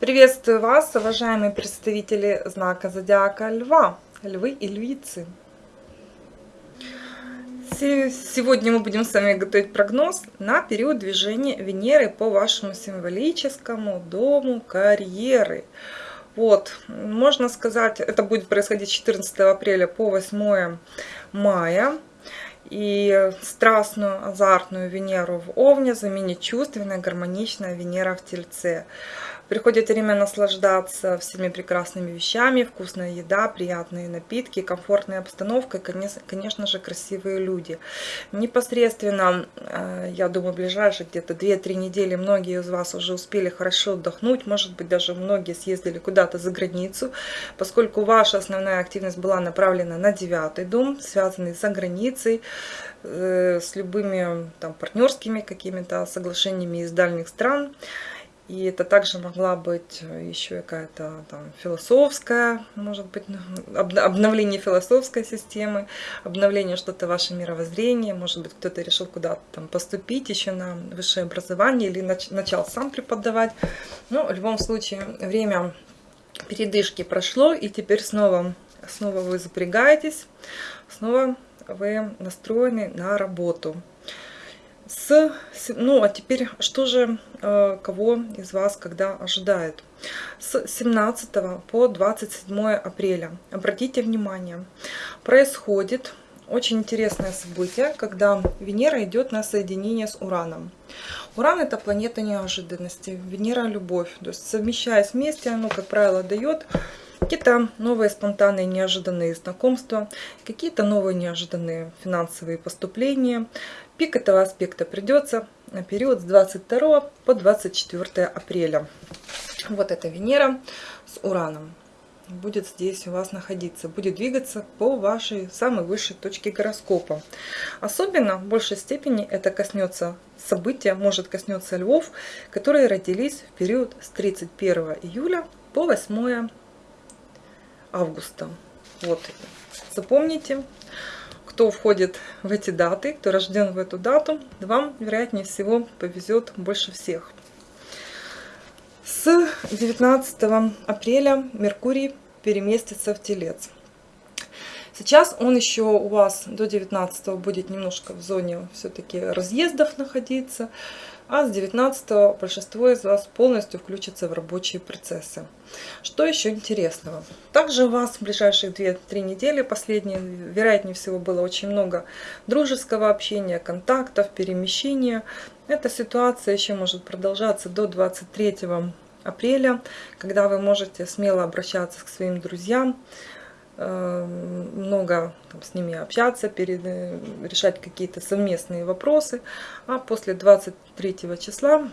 Приветствую вас, уважаемые представители знака Зодиака Льва, Львы и Львицы. Сегодня мы будем с вами готовить прогноз на период движения Венеры по вашему символическому дому карьеры. Вот, можно сказать, это будет происходить с 14 апреля по 8 мая. И страстную, азартную Венеру в Овне заменит чувственная, гармоничная Венера в Тельце. Приходит время наслаждаться всеми прекрасными вещами, вкусная еда, приятные напитки, комфортная обстановка и, конечно же, красивые люди. Непосредственно, э, я думаю, ближайшие где-то 2-3 недели многие из вас уже успели хорошо отдохнуть, может быть, даже многие съездили куда-то за границу, поскольку ваша основная активность была направлена на девятый дом, связанный за границей, э, с любыми там партнерскими какими-то соглашениями из дальних стран. И это также могла быть еще какая-то там философская, может быть, ну, обновление философской системы, обновление что-то ваше мировоззрение, может быть, кто-то решил куда-то там поступить еще на высшее образование или нач начал сам преподавать. Но в любом случае время передышки прошло, и теперь снова, снова вы запрягаетесь, снова вы настроены на работу с, ну а теперь что же э, кого из вас когда ожидает? С 17 по 27 апреля. Обратите внимание происходит очень интересное событие когда венера идет на соединение с ураном. Уран это планета неожиданности венера любовь. То есть совмещаясь вместе оно как правило дает какие-то новые спонтанные неожиданные знакомства, какие-то новые неожиданные финансовые поступления. Пик этого аспекта придется на период с 22 по 24 апреля. Вот эта Венера с Ураном будет здесь у вас находиться, будет двигаться по вашей самой высшей точке гороскопа. Особенно в большей степени это коснется события, может коснется львов, которые родились в период с 31 июля по 8 августа. Вот, запомните, кто входит в эти даты, кто рожден в эту дату, вам, вероятнее всего, повезет больше всех. С 19 апреля Меркурий переместится в Телец. Сейчас он еще у вас до 19 будет немножко в зоне все-таки разъездов находиться а с 19 большинство из вас полностью включится в рабочие процессы. Что еще интересного? Также у вас в ближайшие 2-3 недели, последние, вероятнее всего, было очень много дружеского общения, контактов, перемещения. Эта ситуация еще может продолжаться до 23 апреля, когда вы можете смело обращаться к своим друзьям, много там, с ними общаться, перед, э, решать какие-то совместные вопросы. А после 23 числа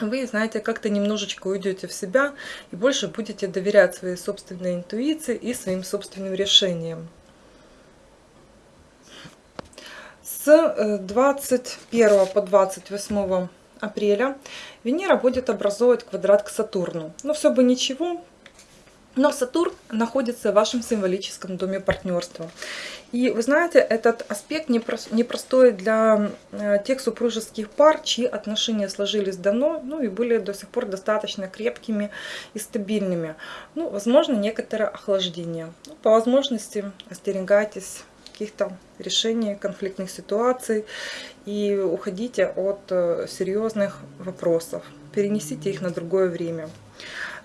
вы, знаете, как-то немножечко уйдете в себя и больше будете доверять своей собственной интуиции и своим собственным решениям. С 21 э, по 28 апреля Венера будет образовывать квадрат к Сатурну. Но все бы ничего, но Сатурн находится в вашем символическом доме партнерства. И вы знаете, этот аспект непростой для э, тех супружеских пар, чьи отношения сложились давно, ну и были до сих пор достаточно крепкими и стабильными. Ну, возможно, некоторое охлаждение. Ну, по возможности остерегайтесь каких-то решений конфликтных ситуаций и уходите от э, серьезных вопросов. Перенесите их на другое время.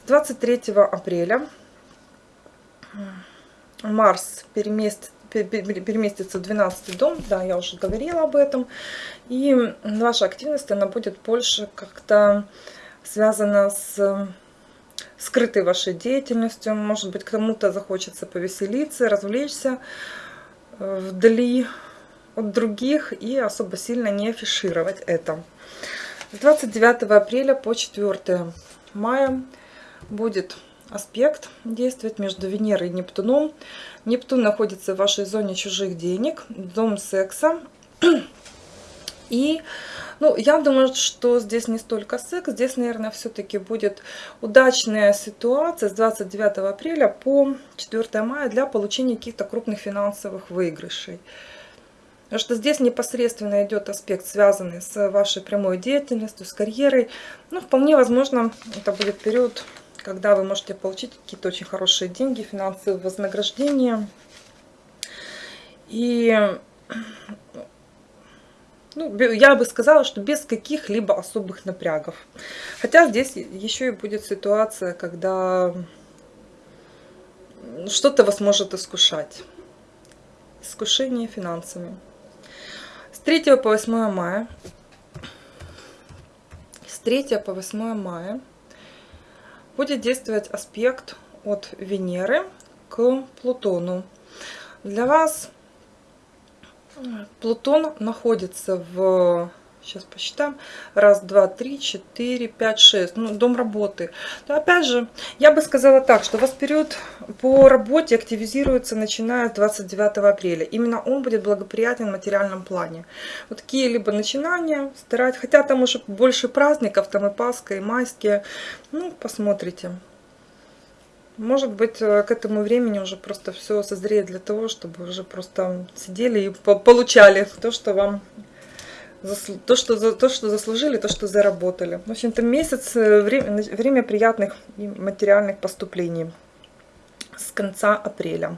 23 апреля Марс переместится переместится в 12 дом, да, я уже говорила об этом, и ваша активность, она будет больше как-то связана с скрытой вашей деятельностью, может быть, кому-то захочется повеселиться, развлечься э, вдали от других и особо сильно не афишировать это. С 29 апреля по 4 мая будет аспект действует между Венерой и Нептуном. Нептун находится в вашей зоне чужих денег, дом секса. И ну, я думаю, что здесь не столько секс, здесь, наверное, все-таки будет удачная ситуация с 29 апреля по 4 мая для получения каких-то крупных финансовых выигрышей. Потому что здесь непосредственно идет аспект, связанный с вашей прямой деятельностью, с карьерой. Ну, вполне возможно, это будет период, когда вы можете получить какие-то очень хорошие деньги, финансовые вознаграждения. И ну, я бы сказала, что без каких-либо особых напрягов. Хотя здесь еще и будет ситуация, когда что-то вас может искушать. Искушение финансами. С 3 по 8 мая. С 3 по 8 мая будет действовать аспект от Венеры к Плутону. Для вас Плутон находится в Сейчас посчитаем. Раз, два, три, четыре, пять, шесть. Ну, дом работы. Но опять же, я бы сказала так, что у вас период по работе активизируется начиная с 29 апреля. Именно он будет благоприятен в материальном плане. Вот какие-либо начинания старать. Хотя там уже больше праздников, там и Пасха, и майские. Ну, посмотрите. Может быть, э, к этому времени уже просто все созреет для того, чтобы уже просто сидели и получали то, что вам то, что, то, что заслужили, то, что заработали. В общем-то, месяц, э, время, время приятных материальных поступлений с конца апреля.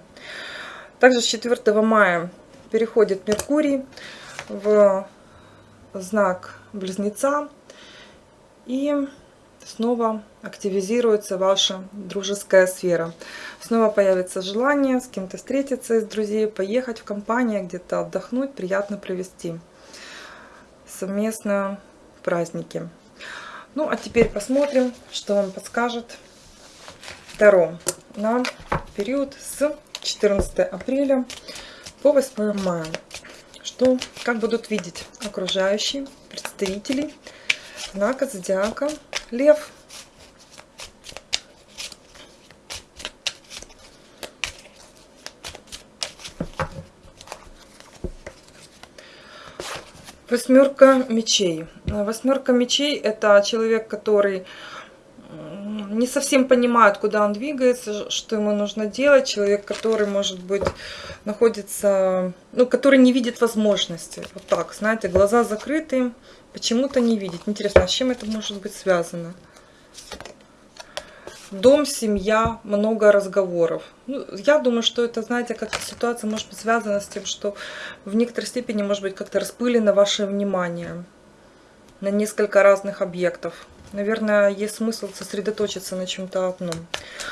Также с 4 мая переходит Меркурий в знак Близнеца. И снова активизируется ваша дружеская сфера. Снова появится желание с кем-то встретиться из друзей, поехать в компанию, где-то отдохнуть, приятно провести совместно праздники. Ну, а теперь посмотрим, что вам подскажет Таро на период с 14 апреля по 8 мая. Что, как будут видеть окружающие представители знака зодиака Лев. Восьмерка мечей. Восьмерка мечей это человек, который не совсем понимает, куда он двигается, что ему нужно делать. Человек, который, может быть, находится, ну, который не видит возможности. Вот так, знаете, глаза закрыты, почему-то не видит. Интересно, а с чем это может быть связано? Дом, семья, много разговоров. Ну, я думаю, что это, знаете, как ситуация может быть связана с тем, что в некоторой степени, может быть, как-то распылено ваше внимание на несколько разных объектов. Наверное, есть смысл сосредоточиться на чем-то одном.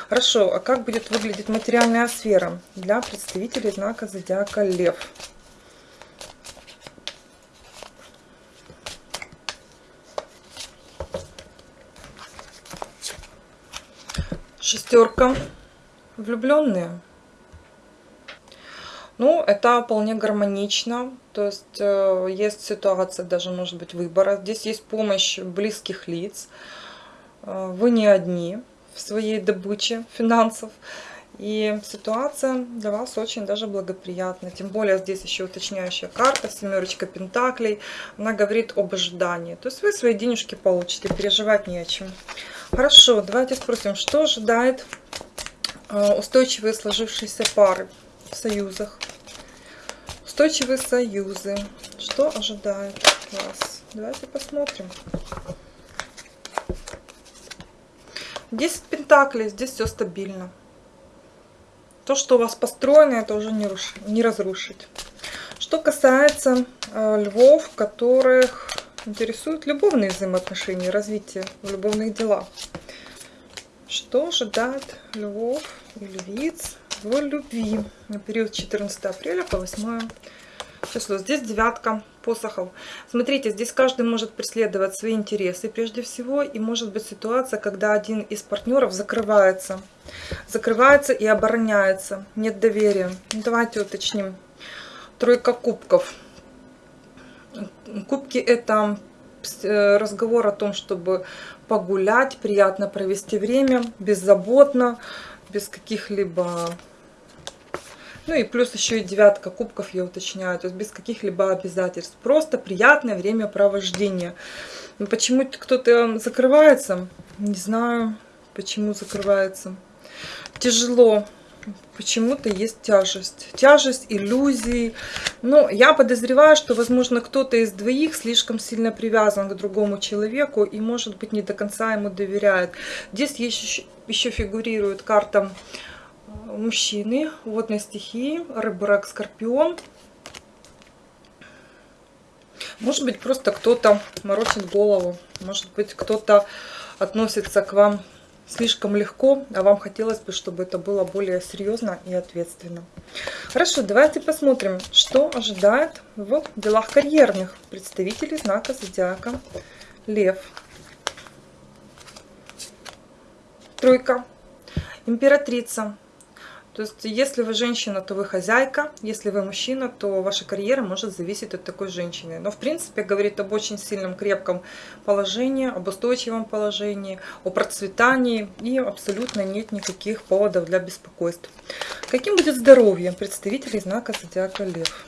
Хорошо, а как будет выглядеть материальная сфера для представителей знака зодиака Лев? Шестерка. Влюбленные. Ну, это вполне гармонично. То есть э, есть ситуация даже, может быть, выбора. Здесь есть помощь близких лиц. Э, вы не одни в своей добыче финансов. И ситуация для вас очень даже благоприятна. Тем более здесь еще уточняющая карта, семерочка пентаклей. Она говорит об ожидании. То есть вы свои денежки получите, переживать не о чем. Хорошо, давайте спросим, что ожидает э, устойчивые сложившиеся пары в союзах? Устойчивые союзы. Что ожидает вас? Давайте посмотрим. 10 пентаклей, здесь все стабильно. То, что у вас построено, это уже не, руш... не разрушить. Что касается э, львов, которых интересуют любовные взаимоотношения, развитие в любовных делах. Что ожидает львов и львиц в любви на период 14 апреля по 8 число. Здесь девятка посохов. Смотрите, здесь каждый может преследовать свои интересы прежде всего. И может быть ситуация, когда один из партнеров закрывается. Закрывается и обороняется. Нет доверия. Давайте уточним. Тройка кубков. Кубки это э, разговор о том, чтобы погулять, приятно провести время, беззаботно, без каких-либо... Ну и плюс еще и девятка кубков, я уточняю, то есть без каких-либо обязательств. Просто приятное времяпровождение. Но почему кто-то закрывается? Не знаю, почему закрывается. Тяжело почему-то есть тяжесть. Тяжесть, иллюзии. Но я подозреваю, что, возможно, кто-то из двоих слишком сильно привязан к другому человеку и, может быть, не до конца ему доверяет. Здесь еще, еще фигурирует карта мужчины водной стихии, рыба, рак, скорпион. Может быть, просто кто-то морочит голову. Может быть, кто-то относится к вам слишком легко, а вам хотелось бы, чтобы это было более серьезно и ответственно. Хорошо, давайте посмотрим, что ожидает в делах карьерных представителей знака Зодиака Лев. Тройка. Императрица. То есть, если вы женщина, то вы хозяйка, если вы мужчина, то ваша карьера может зависеть от такой женщины. Но, в принципе, говорит об очень сильном, крепком положении, об устойчивом положении, о процветании, и абсолютно нет никаких поводов для беспокойств. Каким будет здоровье представителей знака Зодиака Лев?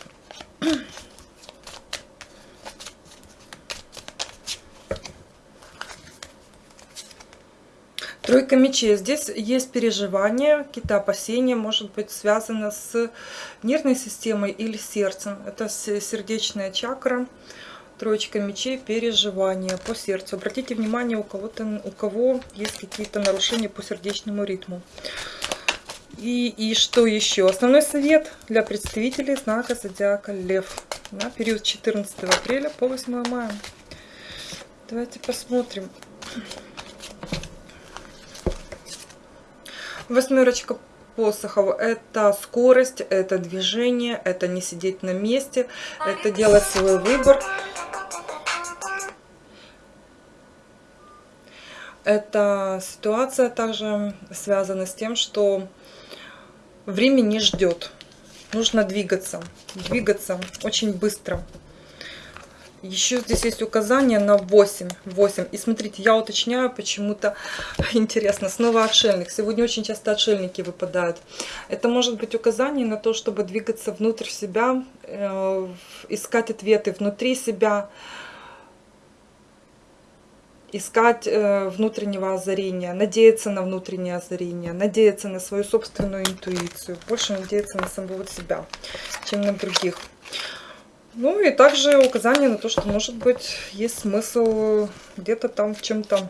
Тройка мечей. Здесь есть переживания, какие-то опасения, может быть, связано с нервной системой или сердцем. Это сердечная чакра. Троечка мечей, переживания по сердцу. Обратите внимание, у кого-то, у кого есть какие-то нарушения по сердечному ритму. И, и что еще? Основной совет для представителей знака Зодиака Лев на период 14 апреля по 8 мая. Давайте посмотрим. Восьмерочка посохов это скорость, это движение, это не сидеть на месте, это делать свой выбор. Эта ситуация также связана с тем, что время не ждет. Нужно двигаться, двигаться очень быстро. Еще здесь есть указание на 8. 8. И смотрите, я уточняю почему-то, интересно, снова отшельник. Сегодня очень часто отшельники выпадают. Это может быть указание на то, чтобы двигаться внутрь себя, э, искать ответы внутри себя, искать э, внутреннего озарения, надеяться на внутреннее озарение, надеяться на свою собственную интуицию, больше надеяться на самого себя, чем на других. Ну и также указание на то, что, может быть, есть смысл где-то там в чем-то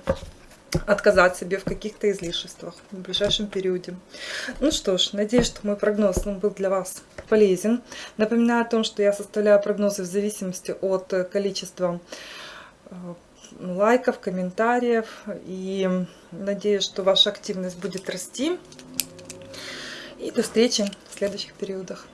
отказать себе в каких-то излишествах в ближайшем периоде. Ну что ж, надеюсь, что мой прогноз был для вас полезен. Напоминаю о том, что я составляю прогнозы в зависимости от количества э, лайков, комментариев. И надеюсь, что ваша активность будет расти. И до встречи в следующих периодах.